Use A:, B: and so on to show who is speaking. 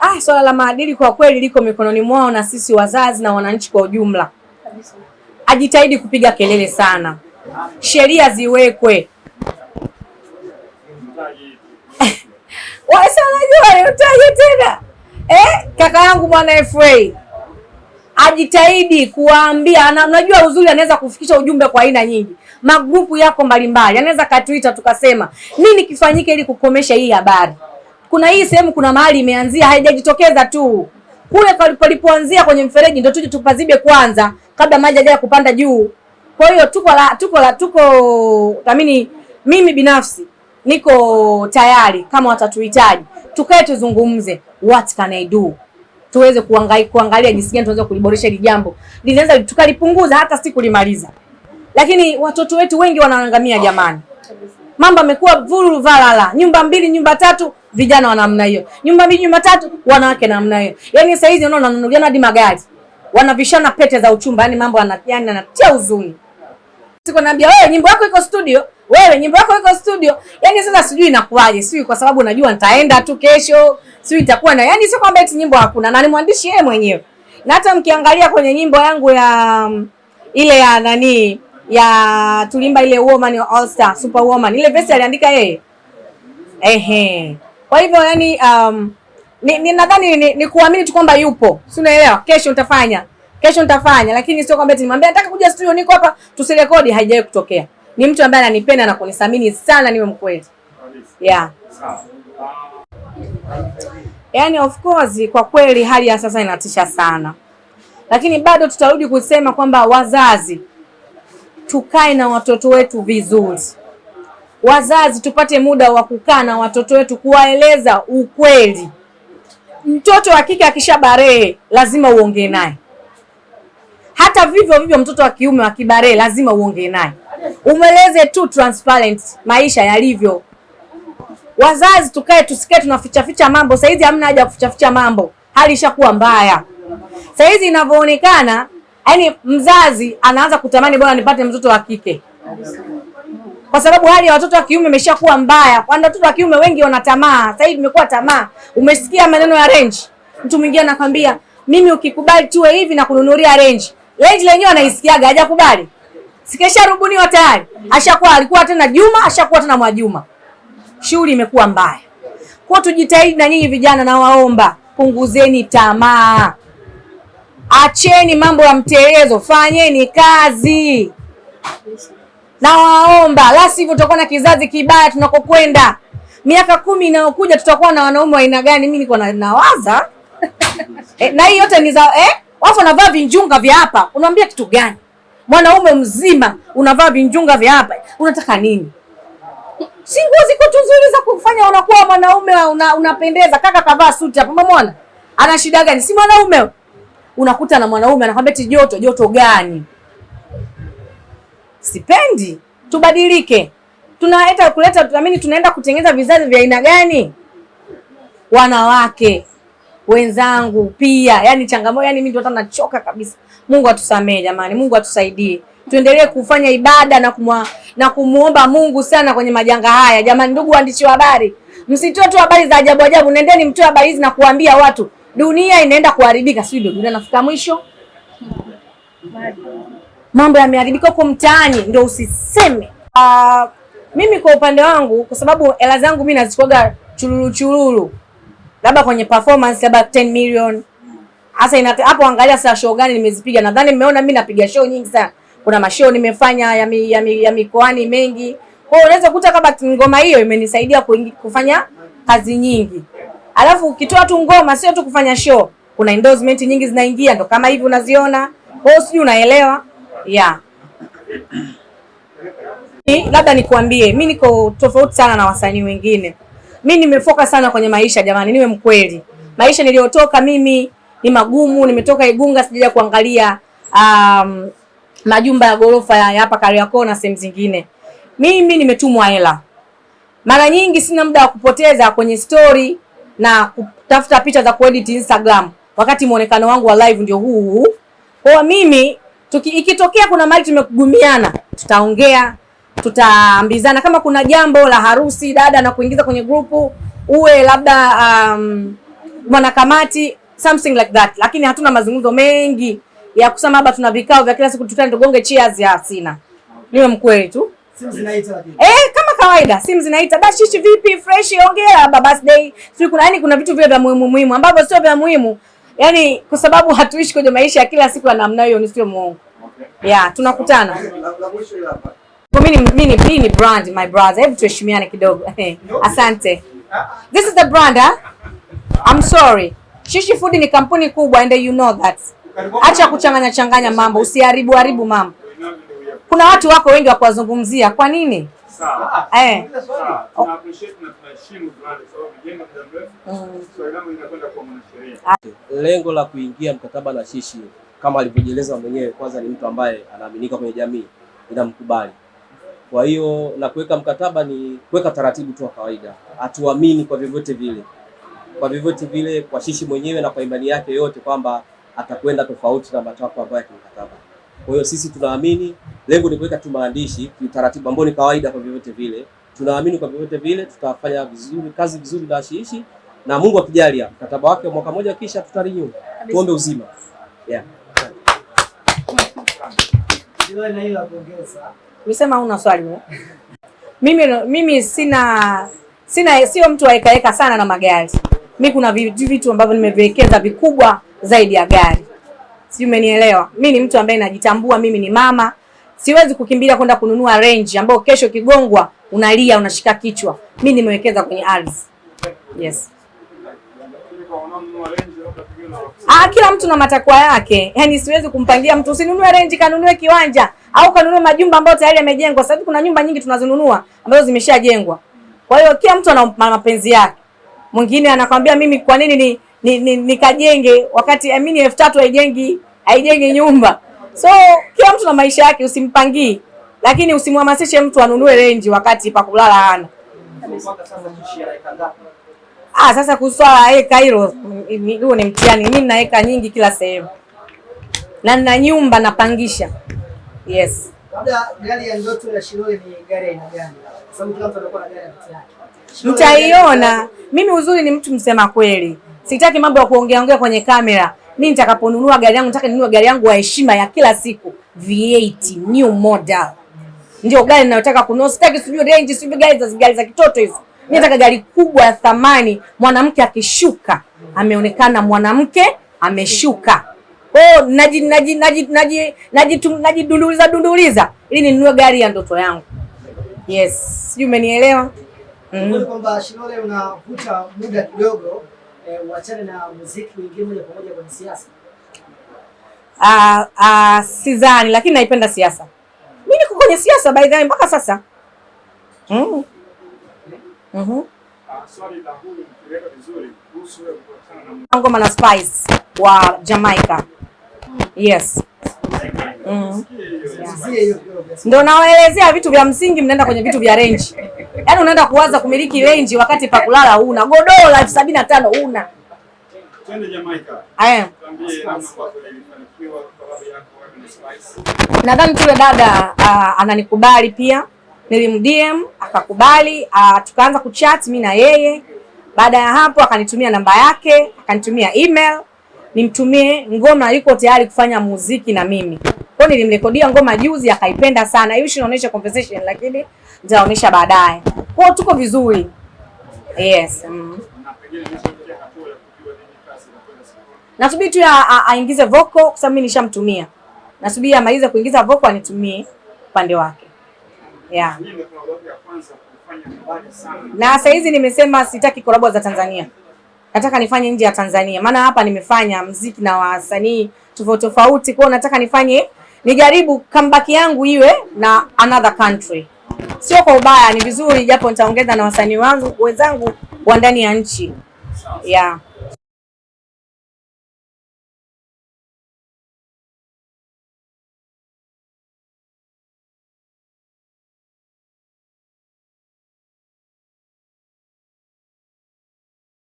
A: Ah, swala la maadili kwa kweli liko mikononi mwao na sisi wazazi na wananchi kwa ujumla. Ajitahidi kupiga kelele sana, sheria ziwekwe. Wasa tena eh, kaka yangu bwana FA ajitahidi kuwaambia, na unajua uzuri, anaweza kufikisha ujumbe kwa aina nyingi. Magrupu yako mbalimbali, anaweza katuita tukasema nini kifanyike ili kukomesha hii habari. Kuna hii sehemu, kuna mahali imeanzia, haijajitokeza tu. Kule palipoanzia kwenye mfereji, ndio tuje tupazibe kwanza kabla maji haja kupanda juu. Kwa hiyo tuko la tuko la tuko tamini, mimi binafsi niko tayari, kama watatuhitaji. Tukae tuzungumze, what can I do? Tuweze kuangalia kuangalia jinsi gani tunaweza kuliboresha hili jambo, linaweza tukalipunguza hata si kulimaliza. Lakini watoto wetu wengi wanaangamia jamani, mambo amekuwa vuru valala, nyumba mbili nyumba tatu, vijana wa namna hiyo, nyumba mbili nyumba tatu, wanawake namna hiyo. Yani sasa hizi unaona wananunuliana hadi magari, wanavishana pete za uchumba, yani mambo yani anatia huzuni. Siko naambia wewe, nyimbo yako iko studio, wewe nyimbo yako iko studio. Yani sasa sijui inakuwaje, sijui kwa sababu najua nitaenda tu kesho sijui itakuwa na yani, sio kwamba eti nyimbo hakuna, na ni mwandishi yeye mwenyewe. Na hata mkiangalia kwenye nyimbo yangu ya um, ile ya nani ya tulimba ile woman all star super woman, ile verse aliandika yeye ehe. Kwa hivyo yani, um, ni, ni nadhani ni, ni kuamini tu kwamba yupo, si unaelewa? Kesho nitafanya, kesho nitafanya, lakini sio kwamba nimwambia nataka kuja studio, niko hapa tusirekodi. Haijawahi kutokea. Ni mtu ambaye ananipenda na kunithamini sana, niwe mkweli yeah. Yani of course kwa kweli hali ya sasa inatisha sana, lakini bado tutarudi kusema kwamba wazazi tukae na watoto wetu vizuri. Wazazi tupate muda wa kukaa na watoto wetu kuwaeleza ukweli. Mtoto wa kike akishabarehe lazima uongee naye, hata vivyo vivyo mtoto wa kiume akibarehe lazima uongee naye, umweleze tu transparent maisha yalivyo. Wazazi tukae, tusikae tunaficha ficha mambo. Saizi hamna haja ya kuficha ficha mambo, hali ishakuwa mbaya. saizi inavyoonekana, yani mzazi anaanza kutamani bwana nipate mtoto wa kike, kwa sababu hali ya watoto wa kiume imeshakuwa mbaya. Kwani watoto wa kiume wengi wana tamaa, sasa hivi imekuwa tamaa. Umesikia maneno ya range, mtu mwingine anakwambia mimi ukikubali tuwe hivi na kununulia range. Range lenyewe anaisikiaga, hajakubali sikesha rubuniwa tayari, ashakuwa alikuwa tena Juma, ashakuwa tena Mwajuma shughuli imekuwa mbaya. Kwa tujitahidi na nyinyi vijana, nawaomba punguzeni tamaa, acheni mambo ya mtelezo, fanyeni kazi, nawaomba, la sivyo tutakuwa na kizazi kibaya tunakokwenda. Miaka kumi inayokuja tutakuwa na wanaume wa aina gani? Mimi niko nawaza eh, na hii yote ni za eh, wafu wanavaa vinjunga vya hapa, unaambia kitu gani? Mwanaume mzima unavaa vinjunga vya hapa, unataka nini? Si nguo ziko tu nzuri za kufanya unakuwa mwanaume una, unapendeza. Kaka kavaa suti hapo, umemwona ana shida gani? Si mwanaume. Unakuta na mwanaume anakwambia ti joto. Joto gani? Sipendi. Tubadilike. tunaleta kuleta tuamini, tunaenda kutengeneza vizazi vya aina gani? Wanawake wenzangu pia, yani changamoto, yani mimi hata nachoka kabisa. Mungu atusamee jamani, Mungu atusaidie tuendelee kufanya ibada na kumwa, na kumuomba Mungu sana kwenye majanga haya. Jamani, ndugu waandishi wa habari, msitoe tu habari za ajabu ajabu, nendeni mtoe habari hizi na kuambia watu dunia inaenda kuharibika. Sio ndio? Dunia nafika mwisho, mambo yameharibika huko mtaani, ndio usiseme. Uh, mimi kwa upande wangu, kwa sababu hela zangu mimi nazikwaga chululu chululu, labda kwenye performance labda 10 million hasa hapo. Angalia sasa show gani nimezipiga. Nadhani mmeona mimi napiga show nyingi sana kuna mashow nimefanya ya, mi, ya, mi, ya mikoani mengi. Kwa hiyo unaweza kukuta kama ngoma hiyo imenisaidia kufanya kazi nyingi, alafu ukitoa tu ngoma, sio tu kufanya show, kuna endorsement nyingi zinaingia, ndo kama hivi unaziona. Kwa hiyo sijui unaelewa yeah. Labda nikuambie mimi niko tofauti sana na wasanii wengine. Mimi nimefoka sana kwenye maisha jamani, niwe mkweli. Maisha niliyotoka mimi ni magumu, nimetoka Igunga, sijaja kuangalia um, majumba ya ghorofa ya hapa Kariakoo na sehemu zingine. Mimi nimetumwa hela, mara nyingi sina muda wa kupoteza kwenye story na kutafuta picha za kuedit Instagram, wakati muonekano wangu wa live ndio huu huu. Kwa mimi tuki, ikitokea kuna mali tumekugumiana, tutaongea, tutaambizana. Kama kuna jambo la harusi dada na kuingiza kwenye grupu, uwe labda um, mwanakamati something like that, lakini hatuna mazungumzo mengi ya kusema labda tuna vikao vya kila siku tutane tugonge cheers ya sina. Niwe mkweli tu.
B: Simu zinaita lakini.
A: Eh, kawaida simu zinaita bashishi vipi fresh ongea baba birthday. Sio kuna yani kuna vitu vile vya muhimu muhimu ambavyo sio vya muhimu. yani kwa sababu hatuishi kwenye maisha ya kila siku ya namna hiyo ni sio muongo. okay. Yeah, tunakutana. Kwa mimi mimi ni mimi ni brand my brother. Hebu tuheshimiane kidogo. Asante. This is the brand huh? I'm sorry. Shishi Food ni kampuni kubwa and you know that. Acha kuchanganya changanya mambo, usiharibu haribu mambo. Kuna watu wako wengi wa kuwazungumzia. Kwa nini?
C: Sawa.
A: Eh.
C: Sawa. Tuna appreciate na tunaheshimu brand kwa sababu jengo muda mrefu. Swali langu linakwenda kwa mwanasheria.
D: Lengo la kuingia mkataba na Shishi kama alivyojieleza mwenyewe, kwanza ni mtu ambaye anaaminika kwenye jamii, inamkubali. Kwa hiyo na kuweka mkataba ni kuweka taratibu tu wa kawaida, atuamini kwa vyovyote vile, kwa vyovyote vile, kwa Shishi mwenyewe na kwa imani yake yote kwamba atakwenda tofauti na matakwa ambayo ya kimkataba. Kwa hiyo sisi tunaamini, lengo ni kuweka tu maandishi kiutaratibu, ambao ni kawaida kwa vyovyote vile. Tunaamini kwa vyovyote vile tutafanya vizuri, kazi vizuri na Shishi na Mungu akijalia mkataba wake wa mwaka mmoja kisha tutarenew. Tuombe uzima. Yeah.
A: Umesema una swali wewe? Mimi mimi sina sina sio mtu waekaeka sana na magari. Mimi kuna vitu vitu ambavyo nimeviwekeza vikubwa zaidi ya gari. Sijui umenielewa. Mimi ni mtu ambaye najitambua, mimi ni mama. Siwezi kukimbilia kwenda kununua range ambayo kesho kigongwa unalia unashika kichwa. Mimi nimewekeza kwenye ardhi. Yes.
C: Range
A: Ah, kila mtu na matakwa yake. Yaani siwezi kumpangia mtu usinunue renji, kanunue kiwanja au kanunue majumba ambayo tayari yamejengwa. Sasa kuna nyumba nyingi tunazinunua ambazo zimeshajengwa. Kwa hiyo kila mtu ana mapenzi yake. Mwingine anakwambia mimi kwa nini ni nikajenge ni, ni, nikajenge wakati I mean elfu tatu haijengi haijengi nyumba. So kila mtu na maisha yake, usimpangii. Lakini usimhamasishe mtu anunue renji wakati pa kulala hana. Ah, sasa kuswala eka hilo huo ni mtihani. Mimi nina eka nyingi kila sehemu, na nina nyumba napangisha. Yes,
B: Labda gari ya ndoto ya Shilole ni gari ya aina gani? Kwa sababu kila mtu anakuwa na gari ya ndoto yake.
A: Mtaiona. Mimi uzuri ni mtu msema kweli, sitaki mambo ya kuongea ongea kwenye kamera. Mimi nitakaponunua gari yangu, nataka ninunue gari yangu ya heshima ya kila siku, V8 new model, ndio gari ninayotaka kununua. Sitaki sijui range, sijui gari za gari za kitoto hizo. Mimi nataka gari kubwa ya thamani, mwanamke akishuka ameonekana mwanamke ameshuka. Hiyo naji naji naji naji naji najidunduliza dunduliza ili ninunue gari ya ndoto yangu. Yes, sijui umenielewa? Mm.
B: Kwa kwamba Shilole unavuta muda kidogo uachane na muziki uingie moja kwa moja kwenye siasa.
A: Ah, ah, sidhani, lakini naipenda siasa. Mimi niko kwenye siasa by the way mpaka sasa. Mm. Mhm.
C: Ah, kuhusu kukutana na
A: Ngoma na Spice wa Jamaica. Yes. Mm. Ndio nawaelezea vitu vya msingi, mnaenda kwenye vitu vya range. Yaani unaenda kuwaza kumiliki range wakati pa kulala huna, godoro la elfu sabini na tano huna.
C: twende Jamaica.
A: Aya.
C: Tuambie namna ambavyo ilifanikiwa collab yako wewe na Spice.
A: Nadhani tule dada uh, ananikubali pia, nilimdm akakubali, uh, tukaanza kuchat mi na yeye. Baada ya hapo akanitumia namba yake, akanitumia email nimtumie ngoma, yuko tayari kufanya muziki na mimi. Kwa nilimrekodia ngoma juzi, akaipenda sana. Hiyo inaonyesha conversation, lakini nitaonyesha baadaye. Kwa tuko vizuri. Yes. Mm. Nasubiri tu aingize vocal kwa sababu mimi nishamtumia. Nasubiri amalize kuingiza vocal anitumie upande wake. Yeah. Na saa hizi nimesema sitaki kolabo za Tanzania. Nataka nifanye nje ya Tanzania. Maana hapa nimefanya mziki na wasanii tofauti tofauti, kwa nataka nifanye nijaribu comeback yangu iwe na another country. Sio kwa ubaya, ni vizuri japo nitaongeza na wasanii wangu wenzangu wa ndani ya nchi. Yeah.